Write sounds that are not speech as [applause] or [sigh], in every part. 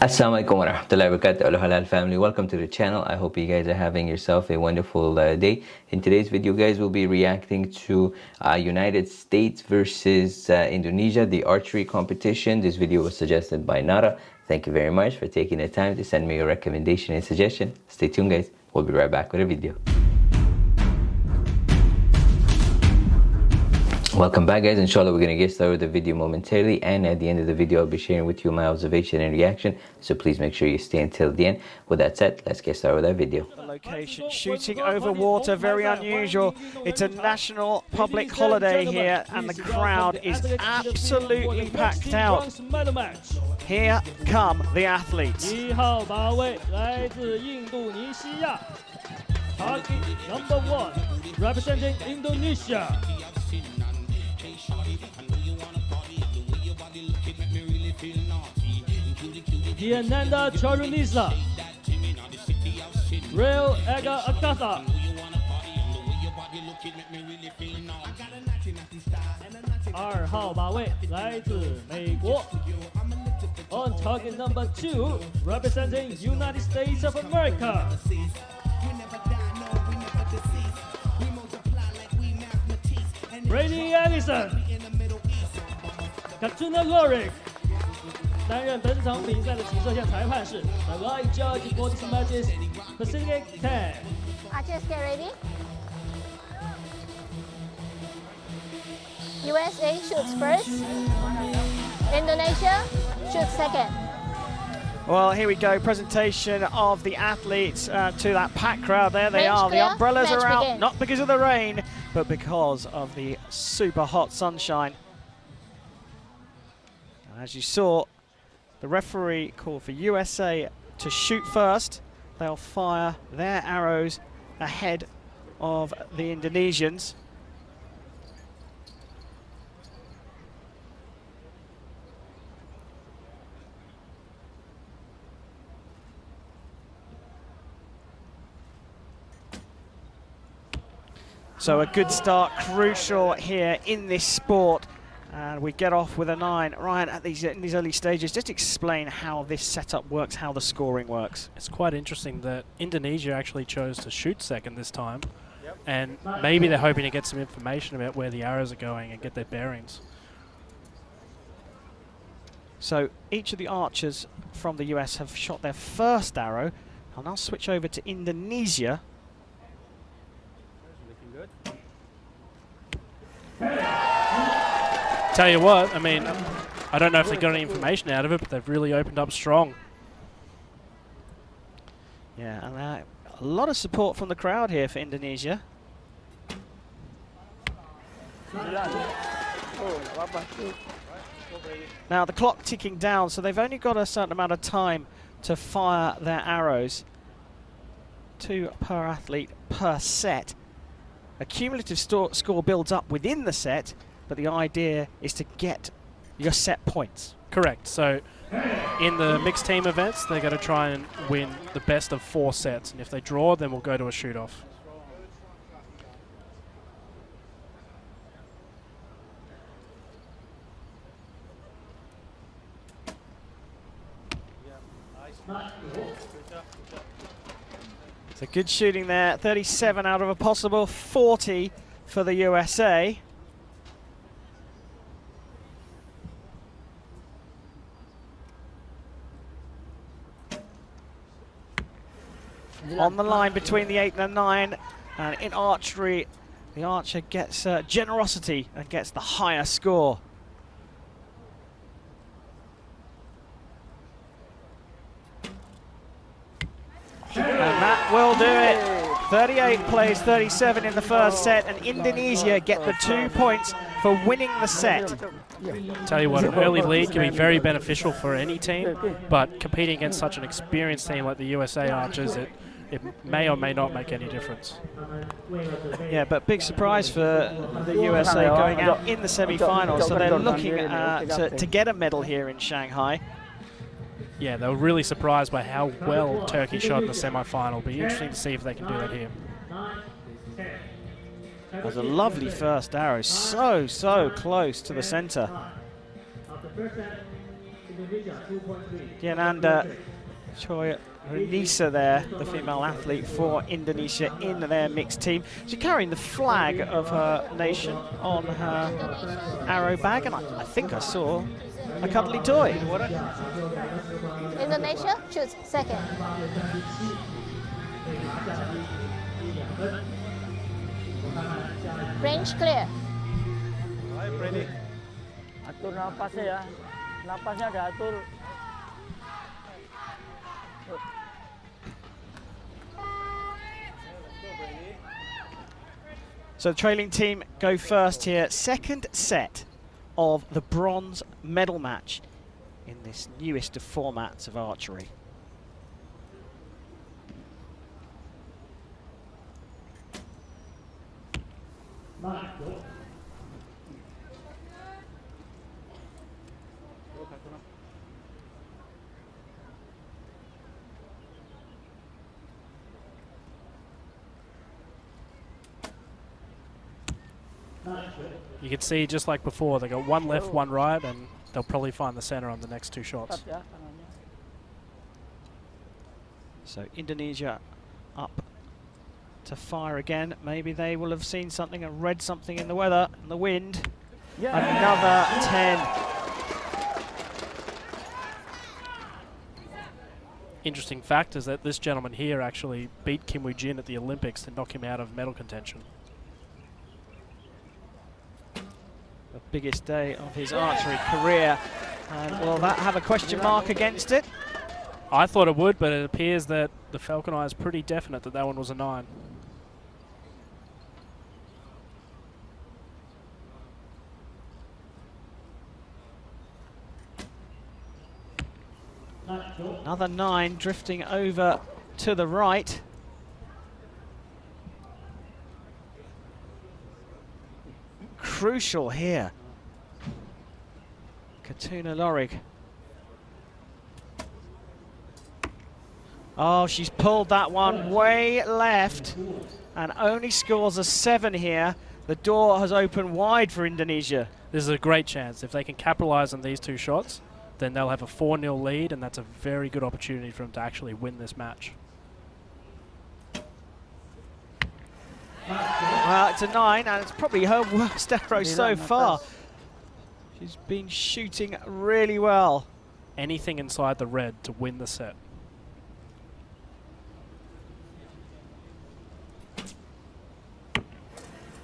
Assalamualaikum warahmatullahi wabarakatuh Aloha halal family. Welcome to the channel. I hope you guys are having yourself a wonderful uh, day. In today's video guys we'll be reacting to uh, United States versus uh, Indonesia the archery competition. This video was suggested by Nara. Thank you very much for taking the time to send me your recommendation and suggestion. Stay tuned guys. We'll be right back with a video Welcome back guys, inshallah we're going to get started with the video momentarily and at the end of the video I'll be sharing with you my observation and reaction so please make sure you stay until the end. With that said, let's get started with that video. Location, shooting over water, very unusual. It's a national public holiday here and the crowd is absolutely packed out. Here come the athletes. number one, representing Indonesia. Diananda Choirunisa, Riau Ega Agatha. Our target number two, representing United States of America. Brady Ellison, Khatuna Lorig. 担任本场比赛的骑射线裁判是 The Live Judge for this matches Pacific Ten. Archers get ready. USA shoots first. Indonesia shoots second. Well, here we go. Presentation of the athletes uh, to that packed crowd. There they Range are. clear, The umbrellas match are out, begin. not because of the rain, but because of the super hot sunshine. As you saw, the referee called for USA to shoot first. They'll fire their arrows ahead of the Indonesians. So a good start, crucial here in this sport. And we get off with a nine. Ryan, at these in these early stages, just explain how this setup works, how the scoring works. It's quite interesting that Indonesia actually chose to shoot second this time. And maybe they're hoping to get some information about where the arrows are going and get their bearings. So each of the archers from the US have shot their first arrow. I'll now switch over to Indonesia. Tell you what, I mean, I don't know if they got any information out of it, but they've really opened up strong. Yeah, and uh, a lot of support from the crowd here for Indonesia. Now the clock ticking down, so they've only got a certain amount of time to fire their arrows. Two per athlete per set. A cumulative score builds up within the set, but the idea is to get your set points. Correct. So in the mixed team events, they're going to try and win the best of four sets. And if they draw, then we'll go to a shoot-off. So good shooting there. 37 out of a possible 40 for the USA. On the line between the 8 and the 9. And in archery, the archer gets uh, generosity and gets the higher score. And that will do it. 38 plays 37 in the first set, and Indonesia get the two points for winning the set. Tell you what, an early lead can be very beneficial for any team, but competing against such an experienced team like the USA Archers, it, it may or may not make any difference. Yeah, but big surprise for the USA going out in the semi-finals, so they're looking uh, to, to get a medal here in Shanghai. Yeah, they were really surprised by how well Turkey shot in the semi-final. Be interesting to see if they can do that here. That was a lovely first arrow, so, so close to the center. Diananda Choi Renisa there, the female athlete for Indonesia in their mixed team. She's carrying the flag of her nation on her arrow bag, and I, I think I saw a cuddly toy. Indonesia, choose second. Range clear. Atur napasnya ya. Napasnya diatur. So the trailing team go first here. Second set of the bronze medal match in this newest of formats of archery. You can see just like before, they got one left, oh. one right, and they'll probably find the center on the next two shots. Tetap ya kanannya. So Indonesia up to fire again. Maybe they will have seen something and read something in the weather and the wind. Ya. Another 10. Interesting fact is that this gentleman here actually beat Kim Woo Jin at the Olympics to knock him out of medal contention. The biggest day of his archery career. And will that have a question mark against it? I thought it would, but it appears that the Falcon Eye is pretty definite that that one was a nine. Another nine drifting over to the right. Crucial here. Khatuna Lorig. Oh, she's pulled that one way left and only scores a seven here. The door has opened wide for Indonesia. This is a great chance. If they can capitalize on these two shots, then they'll have a 4 0 lead, and that's a very good opportunity for them to actually win this match. Well, it's a nine, and it's probably her worst arrow so far. atas. She's been shooting really well. Anything inside the red to win the set.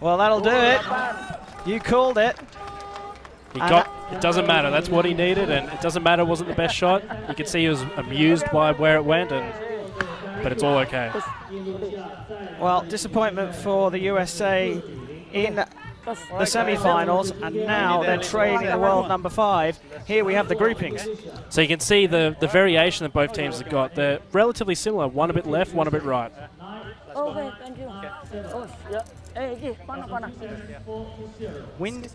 Well, that'll do it. You called it. He And got. It doesn't matter. That's what he needed, and it doesn't matter. It wasn't the best shot. You could see he was amused by where it went, and but it's all okay. Well, disappointment for the USA in the semi-finals, and now they're trailing the world number five. Here we have the groupings. So you can see the the variation that both teams have got. They're relatively similar. One a bit left, one a bit right. Thank you. Ya. Iki, panah, panah. Wind.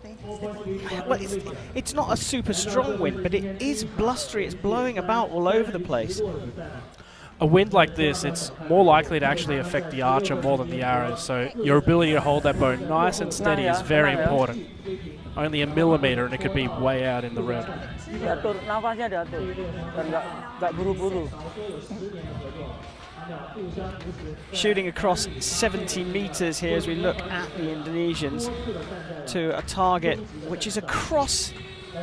Well, it's, it's not a super strong wind, but it is blustery. It's blowing about all over the place. A wind like this, it's more likely to actually affect the archer more than the arrows. So your ability to hold that bow nice and steady is very important. Only a millimeter, and it could be way out in the red. Shooting across 70 meters here as we look at the Indonesians to a target which is across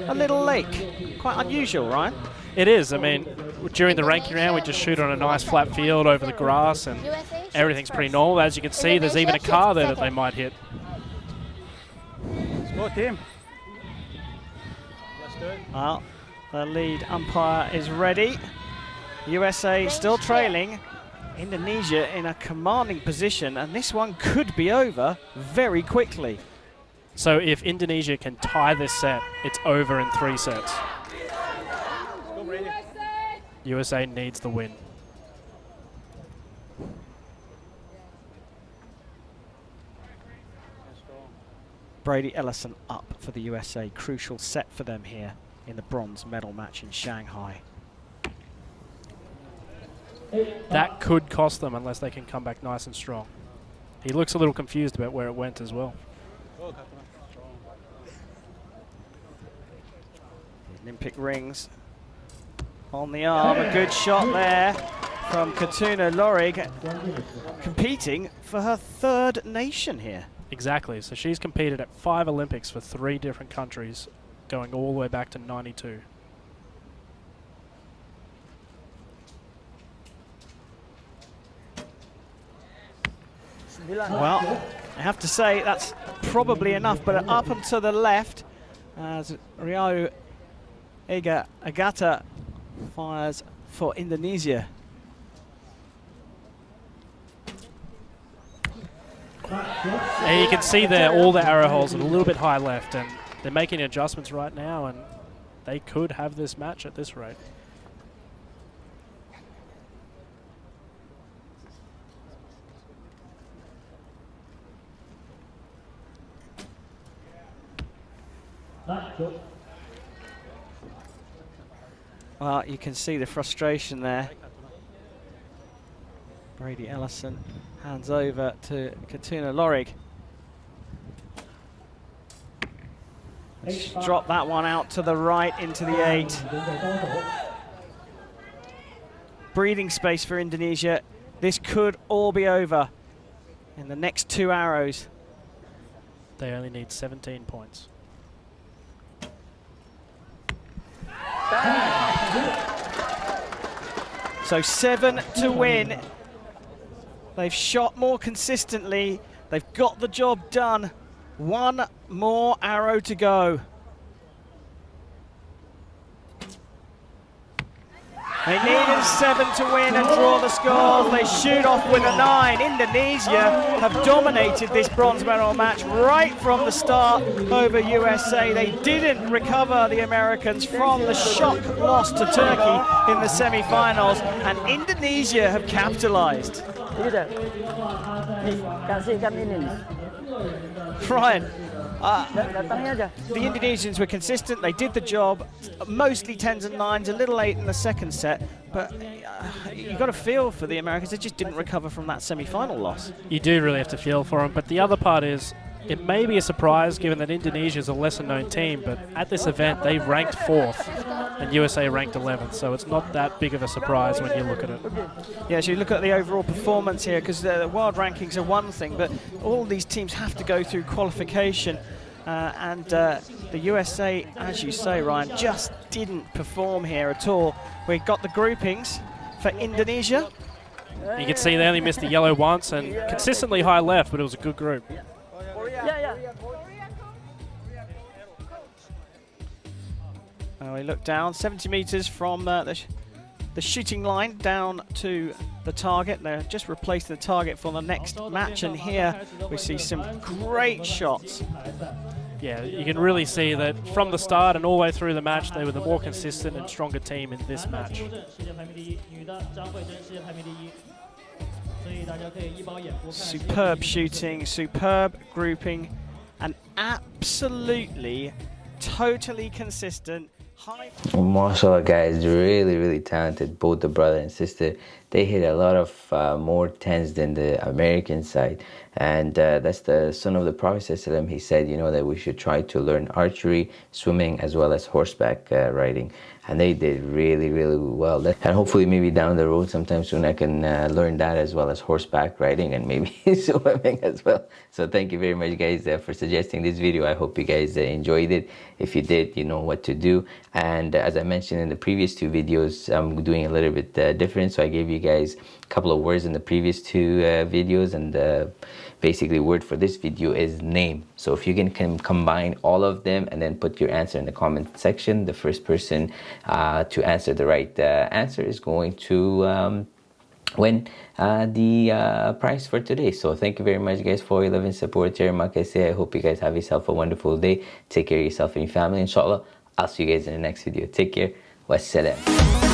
a little lake. Quite unusual, right? It is. I mean, during the ranking round, we just shoot on a nice flat field over the grass, and everything's pretty normal. As you can see, there's even a car there that they might hit. Go team. Well, the lead umpire is ready. USA still trailing. Indonesia in a commanding position, and this one could be over very quickly. So if Indonesia can tie this set, it's over in three sets. USA needs the win. Brady Ellison up for the USA. Crucial set for them here in the bronze medal match in Shanghai. That could cost them unless they can come back nice and strong. He looks a little confused about where it went as well. The Olympic rings on the arm. A good shot there from Khatuna Lorig, competing for her third nation here. Exactly. So she's competed at five Olympics for three different countries, going all the way back to 92. Well, I have to say that's probably enough, but up and to the left as Riau Ega Agatha fires for Indonesia. And you can see there all the arrow holes are a little bit high left, and they're making adjustments right now, and they could have this match at this rate. Well, you can see the frustration there. Brady Ellison hands over to Khatuna Lorig. Drop that one out to the right into the eight. Breathing space for Indonesia. This could all be over in the next two arrows. They only need 17 points. So seven to win. They've shot more consistently. They've got the job done. One more arrow to go. Seven to win and draw the scores. They shoot off with a nine. Indonesia have dominated this bronze medal match right from the start over USA. They didn't recover the Americans from the shock loss to Turkey in the semi-finals, and Indonesia have capitalized. Ryan, uh, the Indonesians were consistent. They did the job. Mostly tens and nines, a little eight in the second set. But uh, you got to feel for the Americans. They just didn't recover from that semi-final loss. You do really have to feel for them, but the other part is it may be a surprise given that Indonesia is a lesser known team, but at this event they ranked fourth and USA ranked 11th, so it's not that big of a surprise when you look at it. Yeah, so you look at the overall performance here, because the world rankings are one thing, but all these teams have to go through qualification. Uh, and uh, the USA, as you say, Ryan, just didn't perform here at all. We got the groupings for Indonesia. You can see they only missed the yellow once and consistently high left, but it was a good group. Uh, we look down 70 meters from uh, the, sh- the shooting line down to the target. They're just replacing the target for the next match, and here we see some great shots yeah, you can really see that from the start and all the way through the match, they were the more consistent and stronger team in this match. Superb shooting, superb grouping, and absolutely, totally consistent High. Mashallah, guys, really, really talented. Both the brother and sister, they hit a lot of uh, more tens than the American side, and uh, that's the son of the Prophet. He said, you know, that we should try to learn archery, swimming, as well as horseback uh, riding, and they did really, really well. And hopefully, maybe down the road, sometime soon, I can uh, learn that as well as horseback riding and maybe [laughs] swimming as well. So thank you very much, guys, uh, for suggesting this video. I hope you guys uh, enjoyed it. If you did, you know what to do. And uh, as I mentioned in the previous two videos, I'm doing a little bit uh, different. So I gave you guys a couple of words in the previous two uh, videos, and basically, word for this video is name. So if you can, can combine all of them and then put your answer in the comment section, the first person uh, to answer the right uh, answer is going to. Um, win uh, the uh, prize for today. So thank you very much, guys, for your love and support. Terima kasih. I hope you guys have yourself a wonderful day. Take care of yourself and your family. Inshallah, I'll see you guys in the next video. Take care. Wassalam.